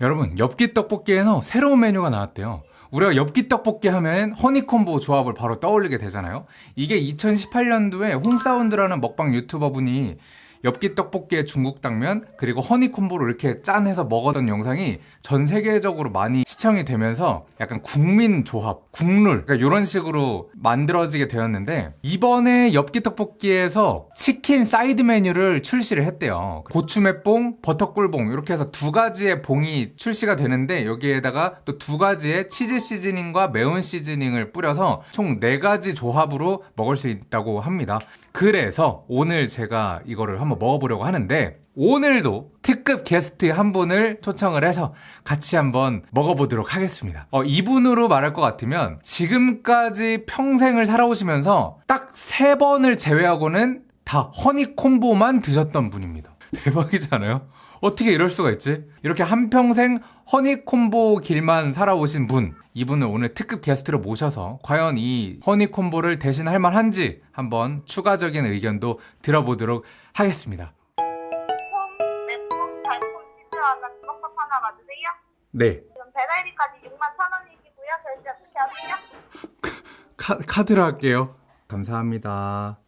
여러분 엽기 떡볶이에는 새로운 메뉴가 나왔대요. 우리가 엽기 떡볶이 하면 허니콤보 조합을 바로 떠올리게 되잖아요. 이게 2018년도에 홍사운드라는 먹방 유튜버 분이 엽기 떡볶이에 중국 당면 그리고 허니 콤보로 이렇게 짠 해서 먹었던 영상이 전 세계적으로 많이 시청이 되면서 약간 국민 조합, 국룰 그러니까 이런 식으로 만들어지게 되었는데 이번에 엽기 떡볶이에서 치킨 사이드 메뉴를 출시를 했대요. 고추맵봉, 버터꿀봉 이렇게 해서 두 가지의 봉이 출시가 되는데 여기에다가 또 두 가지의 치즈 시즈닝과 매운 시즈닝을 뿌려서 총 네 가지 조합으로 먹을 수 있다고 합니다 그래서 오늘 제가 이거를 한번 먹어보려고 하는데 오늘도 특급 게스트 한 분을 초청을 해서 같이 한번 먹어보도록 하겠습니다. 어, 이분으로 말할 것 같으면 지금까지 평생을 살아오시면서 딱 세 번을 제외하고는 다 허니콤보만 드셨던 분입니다. 대박이잖아요 어떻게 이럴 수가 있지? 이렇게 한평생 허니콤보 길만 살아오신 분 이분을 오늘 특급 게스트로 모셔서 과연 이 허니콤보를 대신할 만한지 한번 추가적인 의견도 들어보도록 하겠습니다? 네 지금 배달비까지 6만 천 원이시고요. 결제 어떻게 하세요? 카, 카드로 할게요 감사합니다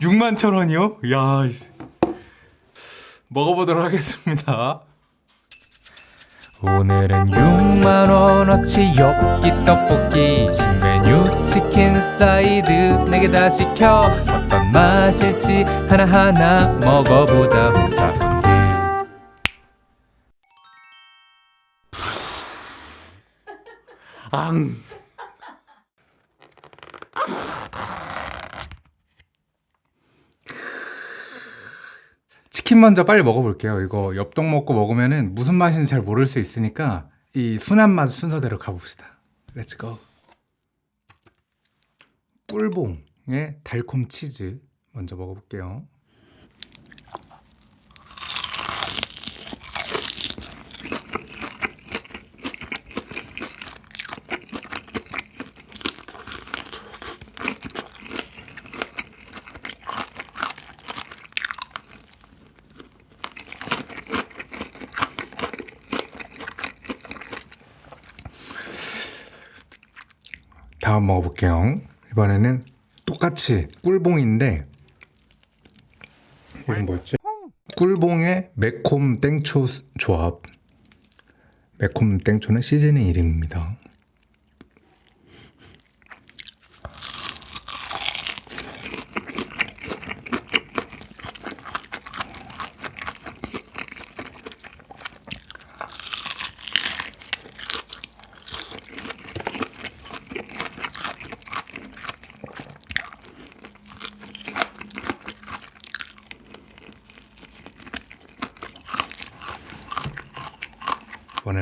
6만 천 원이요? 야. 먹어보도록 하겠습니다 오늘은 6만 원어치 엽기 떡볶이 신메뉴 치킨 사이드 4개 다 시켜 어떤 맛일지 하나하나 먹어보자 앙 치킨 먼저 빨리 먹어볼게요. 이거 엽떡 먹고 먹으면은 무슨 맛인지 잘 모를 수 있으니까 이 순한 맛 순서대로 가봅시다. 렛츠고. 꿀봉의 달콤 치즈 먼저 먹어볼게요. 다음 먹어볼게요. 이번에는 똑같이 꿀봉인데 이건 뭐였지? 꿀봉의 매콤 땡초 조합. 매콤 땡초는 시즈닝 이름입니다.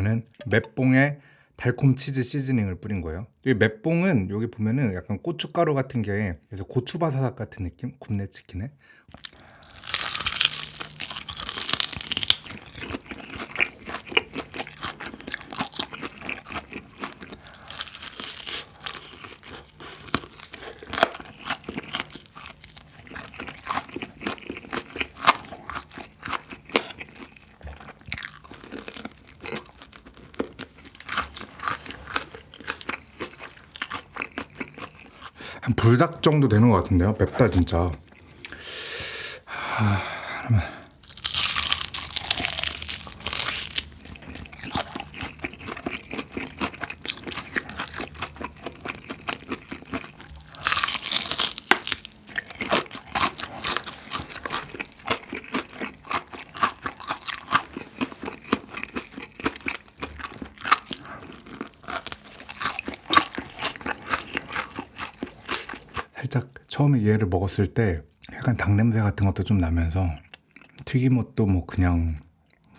이번에는 맵봉에 달콤 치즈 시즈닝을 뿌린 거예요. 이 맵봉은 여기 보면은 약간 고춧가루 같은 게 그래서 고추바사삭 같은 느낌? 굽네 치킨에. 불닭 정도 되는 것 같은데요. 맵다 진짜. 하, 처음에 얘를 먹었을 때 약간 닭 냄새 같은 것도 좀 나면서 튀김옷도 뭐 그냥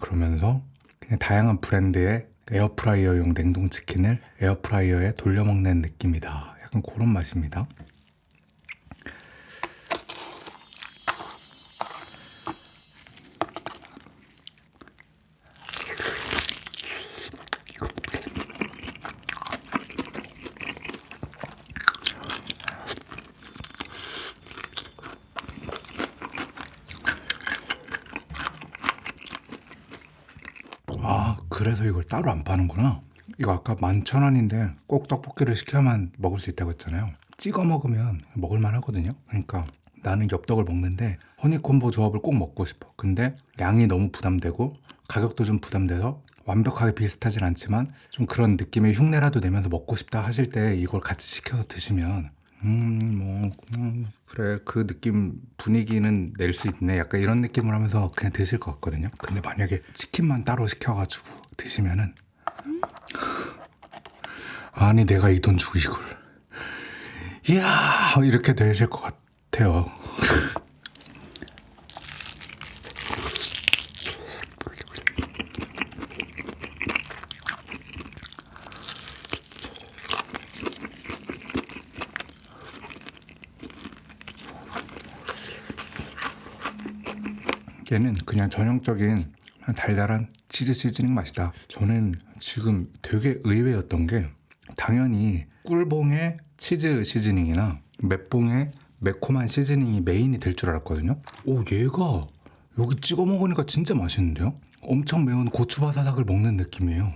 그러면서 그냥 다양한 브랜드의 에어프라이어용 냉동치킨을 에어프라이어에 돌려 먹는 느낌이다. 약간 그런 맛입니다. 아 그래서 이걸 따로 안 파는구나. 이거 아까 11,000원인데 꼭 떡볶이를 시켜야만 먹을 수 있다고 했잖아요. 찍어 먹으면 먹을만 하거든요. 그러니까 나는 엽떡을 먹는데 허니콤보 조합을 꼭 먹고 싶어. 근데 양이 너무 부담되고 가격도 좀 부담돼서 완벽하게 비슷하진 않지만 좀 그런 느낌의 흉내라도 내면서 먹고 싶다 하실 때 이걸 같이 시켜서 드시면 음뭐 음, 그래. 그 느낌 분위기는 낼 수 있네. 약간 이런 느낌을 하면서 그냥 드실 것 같거든요. 근데 만약에 치킨만 따로 시켜가지고 드시면은 아니 내가 이 돈 주고 이걸. 이야 이렇게 되실 것 같아요. 얘는 그냥 전형적인 달달한 치즈 시즈닝 맛이다. 저는 지금 되게 의외였던 게 당연히 꿀봉의 치즈 시즈닝이나 맵봉의 매콤한 시즈닝이 메인이 될 줄 알았거든요. 오 얘가 여기 찍어 먹으니까 진짜 맛있는데요? 엄청 매운 고추바사삭을 먹는 느낌이에요.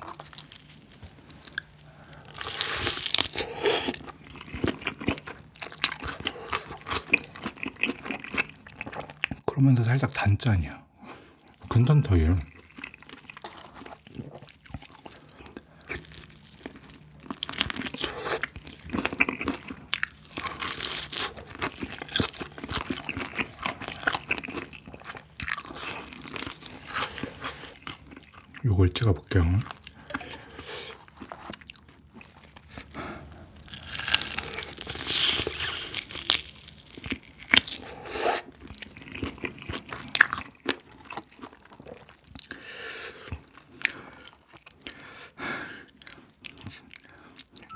그러면서 살짝 단짠이야. 괜찮다 얘. 요걸 찍어 볼게요.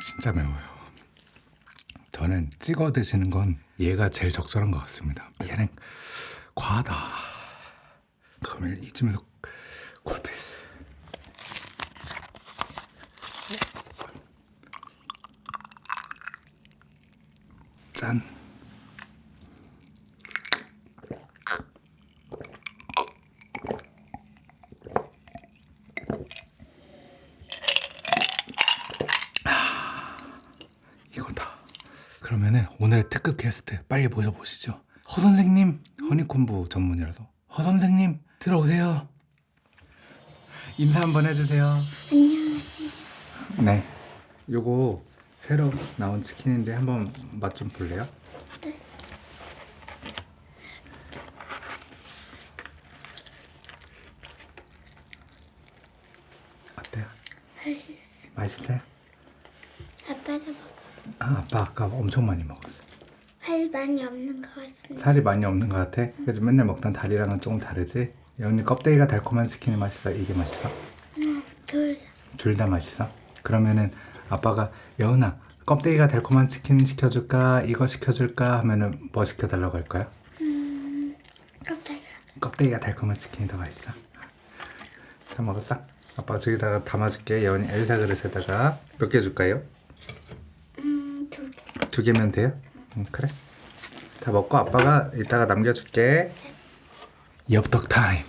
진짜 매워요. 저는 찍어 드시는 건 얘가 제일 적절한 것 같습니다. 얘는 과하다. 그러면 이쯤에서 짠. 이거다. 그러면은 오늘의 특급 게스트 빨리 모셔보시죠. 허 선생님 허니콤보 전문이라서 허 선생님 들어오세요. 인사 한번 해주세요. 안녕하세요. 네. 요거 새로 나온 치킨인데 한번 맛 좀 볼래요? 어때요? 맛있어요? 아빠가 먹- 아, 아빠 아까 엄청 많이 먹었어. 할 많이 없는 것 같습니다. 살이 많이 없는 것 같아? 그래서 맨날 먹던 다리랑은 조금 다르지? 여기 껍데기가 달콤한 치킨이 맛있어? 이게 맛있어? 하나, 둘, 둘다 맛있어? 그러면은 아빠가 여은아 껍데기가 달콤한 치킨 시켜줄까? 이거 시켜줄까? 하면은 뭐 시켜달라고 할 거야? 깜짝이야. 껍데기가 달콤한 치킨이 더 맛있어? 다 먹었어? 아빠가 저기다가 담아줄게 여은이 엘사 그릇에다가 몇 개 줄까요? 음, 두 개. 두 개면 돼요? 응, 그래. 다 먹고 아빠가 이따가 남겨줄게. 엽떡 타임.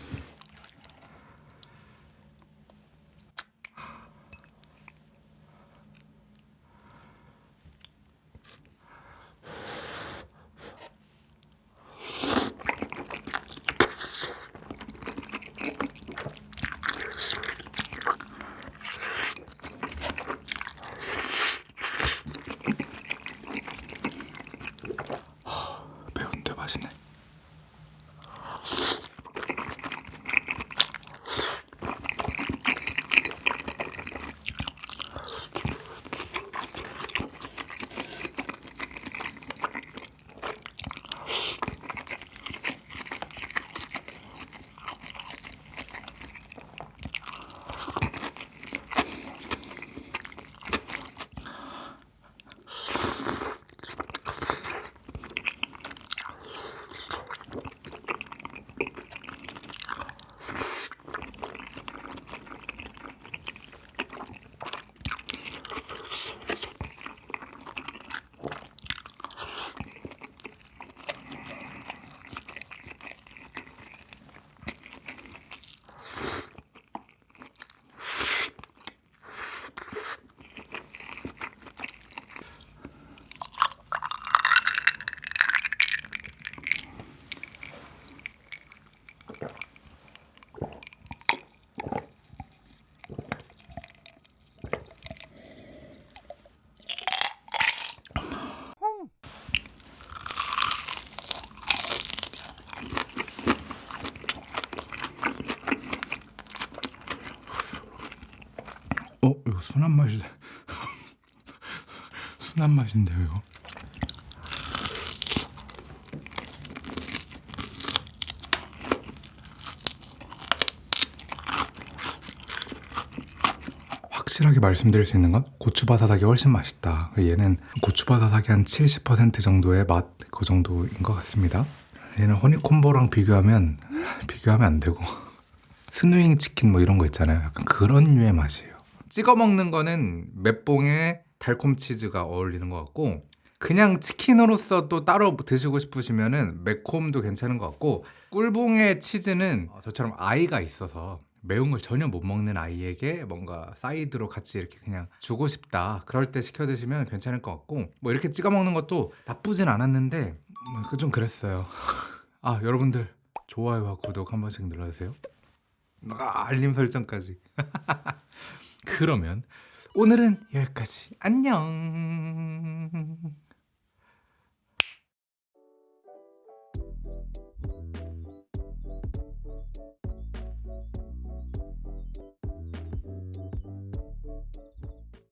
순한 맛이 순한 맛인데요. 확실하게 말씀드릴 수 있는 건 고추바사삭이 훨씬 맛있다. 얘는 고추바사삭이 한 70% 정도의 맛 그 정도인 것 같습니다. 얘는 허니콤보랑 비교하면 비교하면 안 되고 스노윙 치킨 뭐 이런 거 있잖아요. 약간 그런 류의 맛이에요. 찍어 먹는 거는 맵봉에 달콤 치즈가 어울리는 것 같고 그냥 치킨으로서 또 따로 드시고 싶으시면 은 매콤도 괜찮은 것 같고 꿀봉의 치즈는 저처럼 아이가 있어서 매운 걸 전혀 못 먹는 아이에게 뭔가 사이드로 같이 이렇게 그냥 주고 싶다 그럴 때 시켜 드시면 괜찮을 것 같고 뭐 이렇게 찍어 먹는 것도 나쁘진 않았는데 뭐 그좀 그랬어요. 아 여러분들 좋아요와 구독 한 번씩 눌러주세요. 아, 알림 설정까지 그러면 오늘은 여기까지. 안녕.